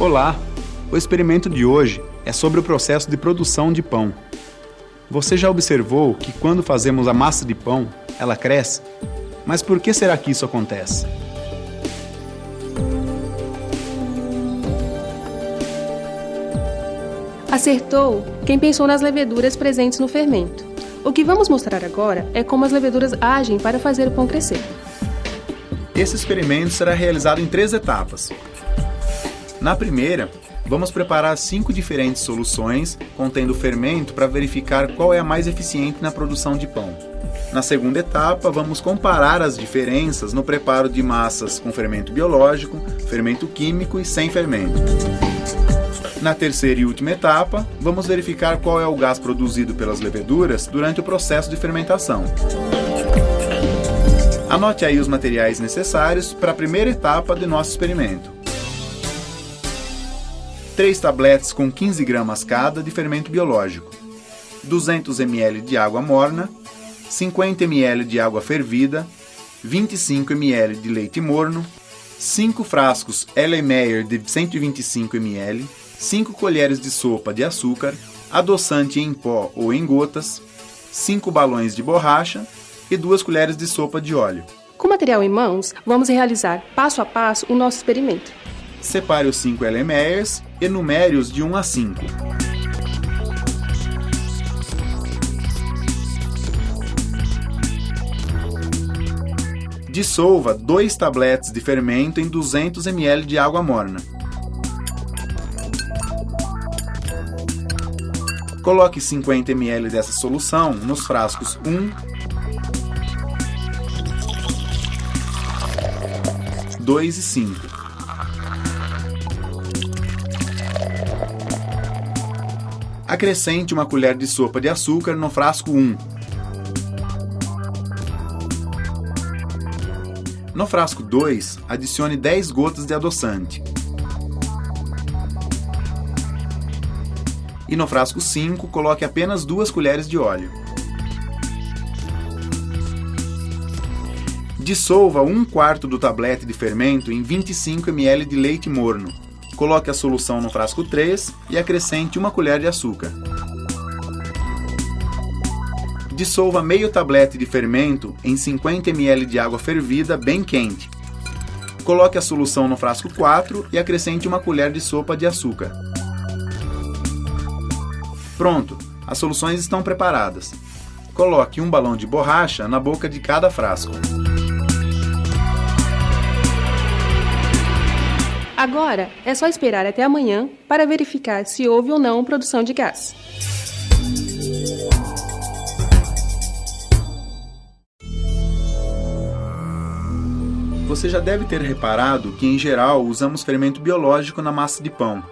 Olá! O experimento de hoje é sobre o processo de produção de pão. Você já observou que quando fazemos a massa de pão, ela cresce? Mas por que será que isso acontece? Acertou quem pensou nas leveduras presentes no fermento. O que vamos mostrar agora é como as leveduras agem para fazer o pão crescer. Esse experimento será realizado em três etapas. Na primeira, vamos preparar cinco diferentes soluções contendo fermento para verificar qual é a mais eficiente na produção de pão. Na segunda etapa, vamos comparar as diferenças no preparo de massas com fermento biológico, fermento químico e sem fermento. Na terceira e última etapa, vamos verificar qual é o gás produzido pelas leveduras durante o processo de fermentação. Anote aí os materiais necessários para a primeira etapa de nosso experimento. 3 tabletes com 15 gramas cada de fermento biológico, 200 ml de água morna, 50 ml de água fervida, 25 ml de leite morno, 5 frascos Erlenmeyer de 125 ml, 5 colheres de sopa de açúcar, adoçante em pó ou em gotas, 5 balões de borracha e 2 colheres de sopa de óleo. Com material em mãos, vamos realizar passo a passo o nosso experimento. Separe os 5 Erlenmeyers e numere-os de 1 a 5. Dissolva 2 tabletes de fermento em 200 ml de água morna. Coloque 50 ml dessa solução nos frascos 1, 2 e 5. Acrescente uma colher de sopa de açúcar no frasco 1. No frasco 2, adicione 10 gotas de adoçante. E no frasco 5, coloque apenas 2 colheres de óleo. Dissolva 1 quarto do tablete de fermento em 25 ml de leite morno. Coloque a solução no frasco 3 e acrescente uma colher de açúcar. Dissolva meio tablete de fermento em 50 ml de água fervida bem quente. Coloque a solução no frasco 4 e acrescente uma colher de sopa de açúcar. Pronto, as soluções estão preparadas. Coloque um balão de borracha na boca de cada frasco. Agora é só esperar até amanhã para verificar se houve ou não produção de gás. Você já deve ter reparado que, em geral, usamos fermento biológico na massa de pão.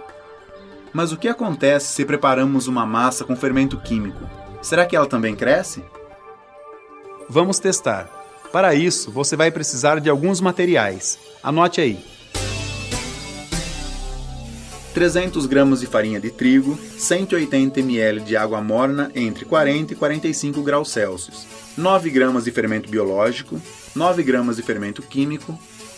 Mas o que acontece se preparamos uma massa com fermento químico? Será que ela também cresce? Vamos testar. Para isso, você vai precisar de alguns materiais. Anote aí. 300 gramas de farinha de trigo, 180 ml de água morna entre 40 e 45 graus Celsius, 9 gramas de fermento biológico, 9 gramas de fermento químico,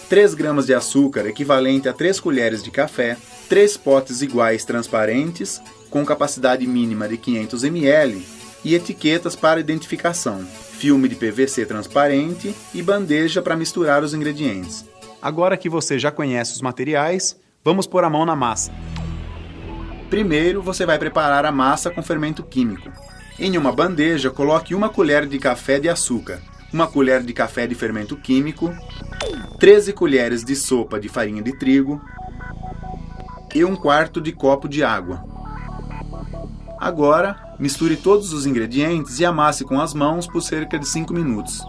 3 gramas de açúcar equivalente a 3 colheres de café, 3 potes iguais transparentes com capacidade mínima de 500 ml e etiquetas para identificação, filme de PVC transparente e bandeja para misturar os ingredientes. Agora que você já conhece os materiais, vamos pôr a mão na massa. Primeiro, você vai preparar a massa com fermento químico. Em uma bandeja, coloque uma colher de café de açúcar, uma colher de café de fermento químico, 13 colheres de sopa de farinha de trigo e um quarto de copo de água. Agora, misture todos os ingredientes e amasse com as mãos por cerca de 5 minutos.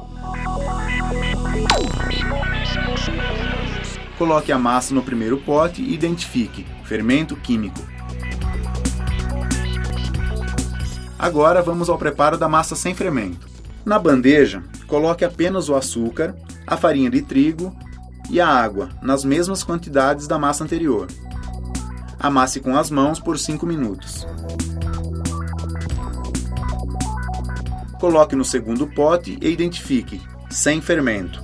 Coloque a massa no primeiro pote e identifique fermento químico. Agora vamos ao preparo da massa sem fermento. Na bandeja, coloque apenas o açúcar, a farinha de trigo e a água, nas mesmas quantidades da massa anterior. Amasse com as mãos por 5 minutos. Coloque no segundo pote e identifique sem fermento.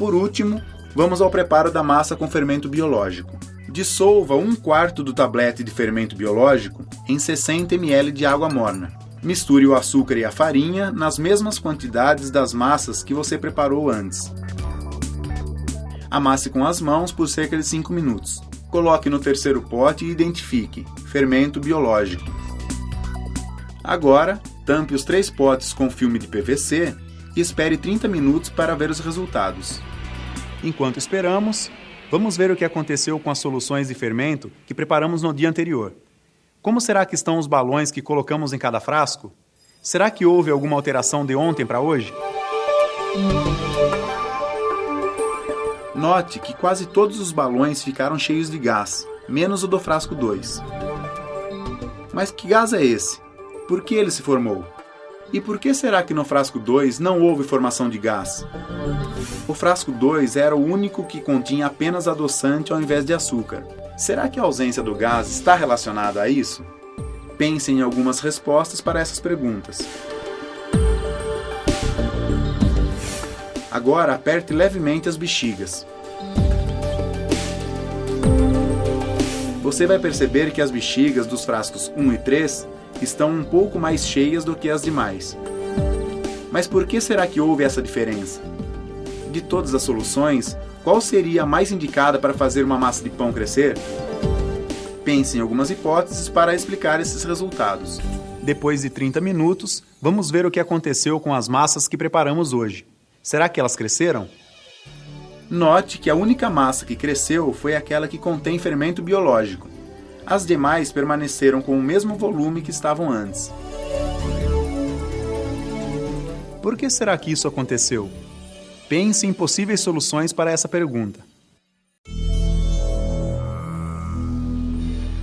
Por último, Vamos ao preparo da massa com fermento biológico. Dissolva um quarto do tablete de fermento biológico em 60 ml de água morna. Misture o açúcar e a farinha nas mesmas quantidades das massas que você preparou antes. Amasse com as mãos por cerca de 5 minutos. Coloque no terceiro pote e identifique fermento biológico. Agora, tampe os três potes com filme de PVC e espere 30 minutos para ver os resultados. Enquanto esperamos, vamos ver o que aconteceu com as soluções de fermento que preparamos no dia anterior. Como será que estão os balões que colocamos em cada frasco? Será que houve alguma alteração de ontem para hoje? Note que quase todos os balões ficaram cheios de gás, menos o do frasco 2. Mas que gás é esse? Por que ele se formou? E por que será que no frasco 2 não houve formação de gás? O frasco 2 era o único que continha apenas adoçante ao invés de açúcar. Será que a ausência do gás está relacionada a isso? Pense em algumas respostas para essas perguntas. Agora aperte levemente as bexigas. Você vai perceber que as bexigas dos frascos 1 e 3 estão um pouco mais cheias do que as demais. Mas por que será que houve essa diferença? De todas as soluções, qual seria a mais indicada para fazer uma massa de pão crescer? Pense em algumas hipóteses para explicar esses resultados. Depois de 30 minutos, vamos ver o que aconteceu com as massas que preparamos hoje. Será que elas cresceram? Note que a única massa que cresceu foi aquela que contém fermento biológico. As demais permaneceram com o mesmo volume que estavam antes. Por que será que isso aconteceu? Pense em possíveis soluções para essa pergunta.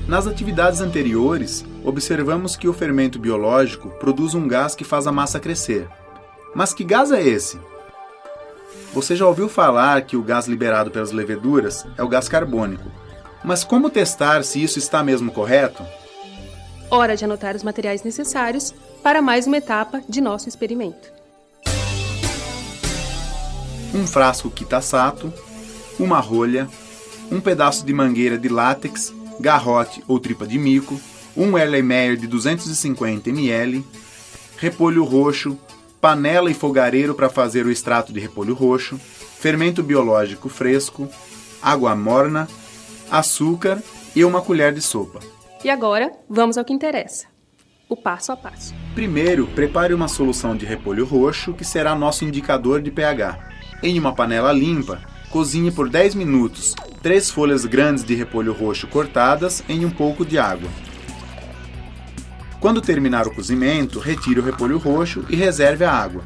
Nas atividades anteriores, observamos que o fermento biológico produz um gás que faz a massa crescer. Mas que gás é esse? Você já ouviu falar que o gás liberado pelas leveduras é o gás carbônico. Mas como testar se isso está mesmo correto? Hora de anotar os materiais necessários para mais uma etapa de nosso experimento um frasco Kitasato, uma rolha, um pedaço de mangueira de látex, garrote ou tripa de mico, um Erlenmeyer de 250 ml, repolho roxo, panela e fogareiro para fazer o extrato de repolho roxo, fermento biológico fresco, água morna, açúcar e uma colher de sopa. E agora, vamos ao que interessa. O passo a passo. Primeiro, prepare uma solução de repolho roxo, que será nosso indicador de pH. Em uma panela limpa, cozinhe por 10 minutos três folhas grandes de repolho roxo cortadas em um pouco de água. Quando terminar o cozimento, retire o repolho roxo e reserve a água.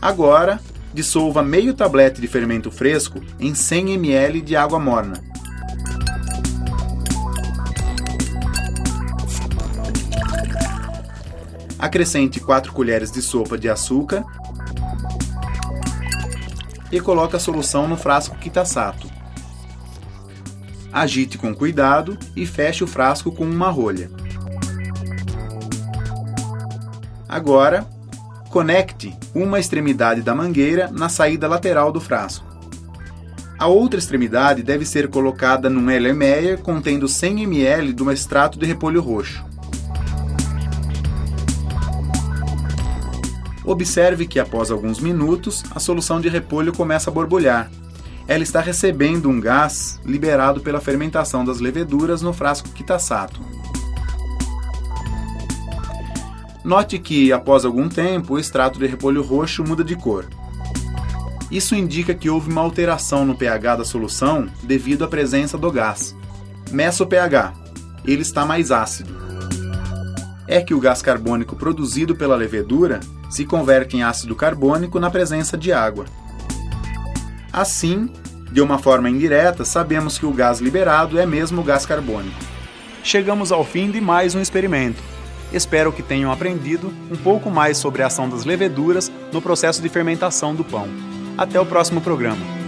Agora, dissolva meio tablete de fermento fresco em 100 ml de água morna. Acrescente 4 colheres de sopa de açúcar e coloque a solução no frasco Kitasato. Agite com cuidado e feche o frasco com uma rolha. Agora, conecte uma extremidade da mangueira na saída lateral do frasco. A outra extremidade deve ser colocada num Erlenmeyer contendo 100 ml do extrato de repolho roxo. Observe que após alguns minutos, a solução de repolho começa a borbulhar. Ela está recebendo um gás liberado pela fermentação das leveduras no frasco Kitasato. Note que, após algum tempo, o extrato de repolho roxo muda de cor. Isso indica que houve uma alteração no pH da solução devido à presença do gás. Meça o pH. Ele está mais ácido. É que o gás carbônico produzido pela levedura se converte em ácido carbônico na presença de água. Assim, de uma forma indireta, sabemos que o gás liberado é mesmo o gás carbônico. Chegamos ao fim de mais um experimento. Espero que tenham aprendido um pouco mais sobre a ação das leveduras no processo de fermentação do pão. Até o próximo programa.